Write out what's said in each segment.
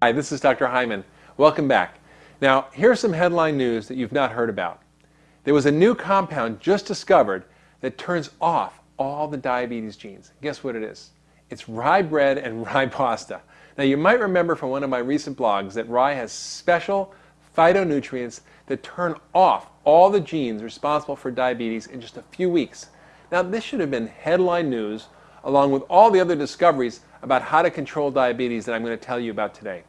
Hi, this is Dr. Hyman. Welcome back. Now, here's some headline news that you've not heard about. There was a new compound just discovered that turns off all the diabetes genes. Guess what it is? It's rye bread and rye pasta. Now, you might remember from one of my recent blogs that rye has special phytonutrients that turn off all the genes responsible for diabetes in just a few weeks. Now, this should have been headline news along with all the other discoveries about how to control diabetes that I'm going to tell you about today.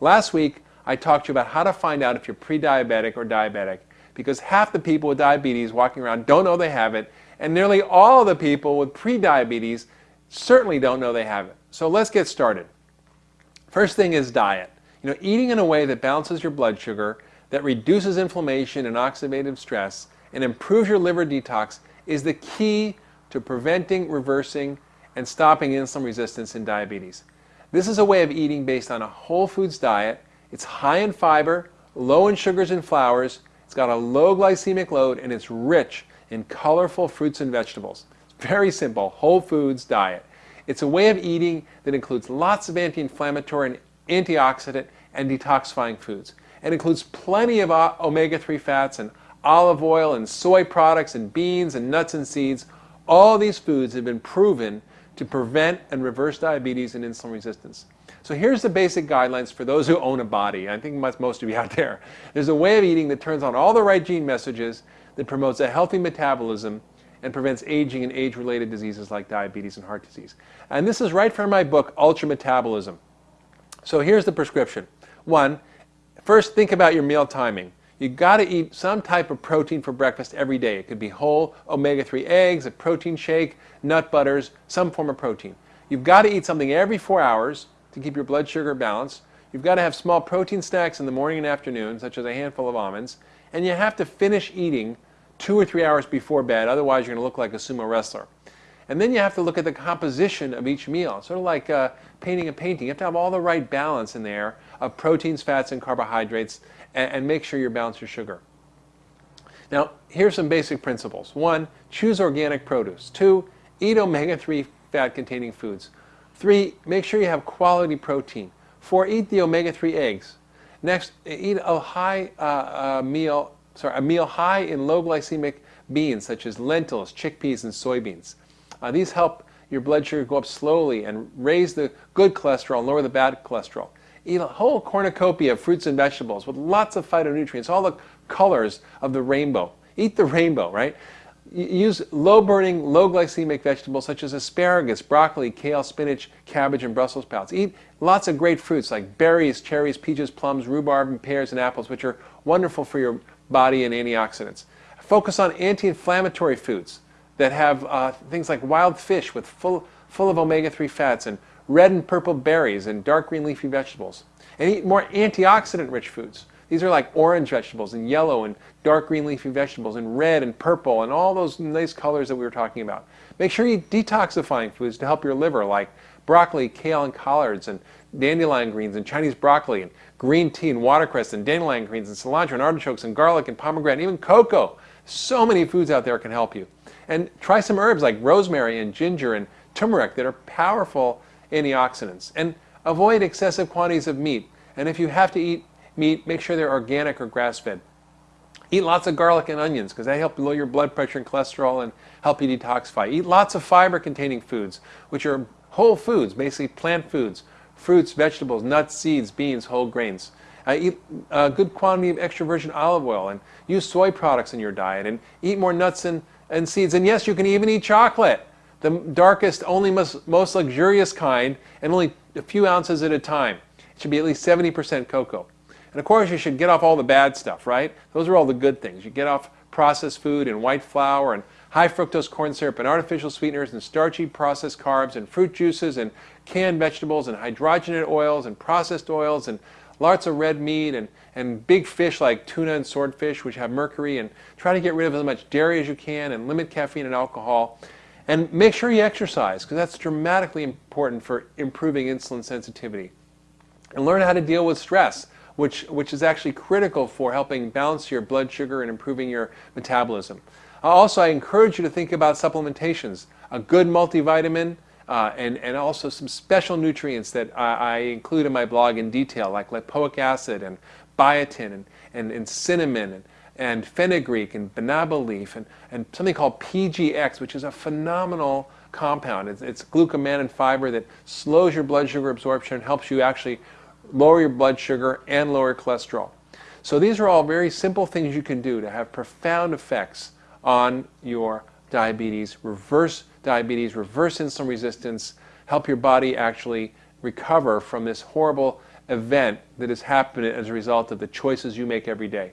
Last week, I talked to you about how to find out if you're pre-diabetic or diabetic because half the people with diabetes walking around don't know they have it and nearly all of the people with pre-diabetes certainly don't know they have it. So let's get started. First thing is diet. You know, eating in a way that balances your blood sugar, that reduces inflammation and oxidative stress, and improves your liver detox is the key to preventing, reversing, and stopping insulin resistance in diabetes. This is a way of eating based on a whole foods diet. It's high in fiber, low in sugars and flours, it's got a low glycemic load, and it's rich in colorful fruits and vegetables. It's very simple, whole foods diet. It's a way of eating that includes lots of anti-inflammatory and antioxidant and detoxifying foods. It includes plenty of omega-3 fats and olive oil and soy products and beans and nuts and seeds. All these foods have been proven to prevent and reverse diabetes and insulin resistance. So here's the basic guidelines for those who own a body. I think most of you out there. There's a way of eating that turns on all the right gene messages that promotes a healthy metabolism and prevents aging and age-related diseases like diabetes and heart disease. And this is right from my book, Ultra Metabolism. So here's the prescription. One, first think about your meal timing. You got to eat some type of protein for breakfast every day. It could be whole omega-3 eggs, a protein shake, nut butters, some form of protein. You've got to eat something every four hours to keep your blood sugar balanced. You've got to have small protein snacks in the morning and afternoon, such as a handful of almonds. And you have to finish eating two or three hours before bed, otherwise you're going to look like a sumo wrestler. And then you have to look at the composition of each meal, sort of like uh, painting a painting. You have to have all the right balance in there of proteins, fats, and carbohydrates and, and make sure you balance your sugar. Now, here's some basic principles. One, choose organic produce. Two, eat omega-3 fat-containing foods. Three, make sure you have quality protein. Four, eat the omega-3 eggs. Next, eat a high uh, uh, meal, sorry, a meal high in low glycemic beans such as lentils, chickpeas, and soybeans. Uh, these help your blood sugar go up slowly and raise the good cholesterol and lower the bad cholesterol eat a whole cornucopia of fruits and vegetables with lots of phytonutrients, all the colors of the rainbow. Eat the rainbow, right? Use low-burning, low-glycemic vegetables such as asparagus, broccoli, kale, spinach, cabbage, and Brussels sprouts. Eat lots of great fruits like berries, cherries, peaches, plums, rhubarb, and pears and apples, which are wonderful for your body and antioxidants. Focus on anti-inflammatory foods that have uh, things like wild fish with full, full of omega-3 fats and red and purple berries and dark green leafy vegetables. And eat more antioxidant rich foods. These are like orange vegetables and yellow and dark green leafy vegetables and red and purple and all those nice colors that we were talking about. Make sure you eat detoxifying foods to help your liver like broccoli, kale, and collards and dandelion greens and Chinese broccoli and green tea and watercress and dandelion greens and cilantro and artichokes and garlic and pomegranate and even cocoa. So many foods out there can help you. And try some herbs like rosemary and ginger and turmeric that are powerful antioxidants. And avoid excessive quantities of meat. And if you have to eat meat, make sure they're organic or grass-fed. Eat lots of garlic and onions because they help lower your blood pressure and cholesterol and help you detoxify. Eat lots of fiber-containing foods, which are whole foods, basically plant foods, fruits, vegetables, nuts, seeds, beans, whole grains. Uh, eat a good quantity of extra virgin olive oil and use soy products in your diet and eat more nuts and, and seeds. And yes, you can even eat chocolate the darkest, only most, most luxurious kind, and only a few ounces at a time. It should be at least 70% cocoa. And of course, you should get off all the bad stuff, right? Those are all the good things. You get off processed food and white flour and high fructose corn syrup and artificial sweeteners and starchy processed carbs and fruit juices and canned vegetables and hydrogenated oils and processed oils and lots of red meat and, and big fish like tuna and swordfish which have mercury and try to get rid of as much dairy as you can and limit caffeine and alcohol. And make sure you exercise because that's dramatically important for improving insulin sensitivity. And learn how to deal with stress, which, which is actually critical for helping balance your blood sugar and improving your metabolism. Uh, also, I encourage you to think about supplementations. A good multivitamin, uh, and, and also some special nutrients that I, I, include in my blog in detail, like lipoic acid and biotin and, and, and cinnamon and, and fenugreek and banaba leaf and, and something called PGX, which is a phenomenal compound. It's, it's glucomannan fiber that slows your blood sugar absorption and helps you actually lower your blood sugar and lower cholesterol. So these are all very simple things you can do to have profound effects on your diabetes, reverse diabetes, reverse insulin resistance, help your body actually recover from this horrible event that has happened as a result of the choices you make every day.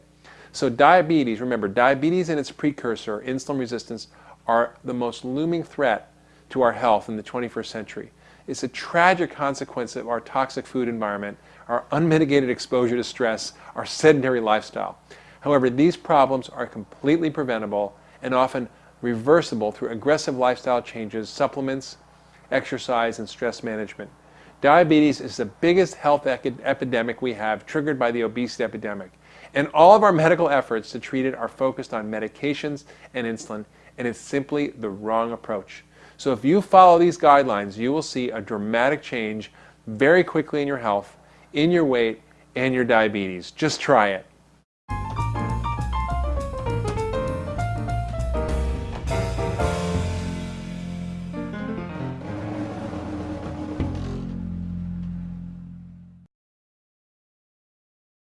So diabetes, remember, diabetes and its precursor, insulin resistance, are the most looming threat to our health in the 21st century. It's a tragic consequence of our toxic food environment, our unmitigated exposure to stress, our sedentary lifestyle. However, these problems are completely preventable and often reversible through aggressive lifestyle changes, supplements, exercise, and stress management. Diabetes is the biggest health epidemic we have, triggered by the obesity epidemic. And all of our medical efforts to treat it are focused on medications and insulin, and it's simply the wrong approach. So if you follow these guidelines, you will see a dramatic change very quickly in your health, in your weight, and your diabetes. Just try it.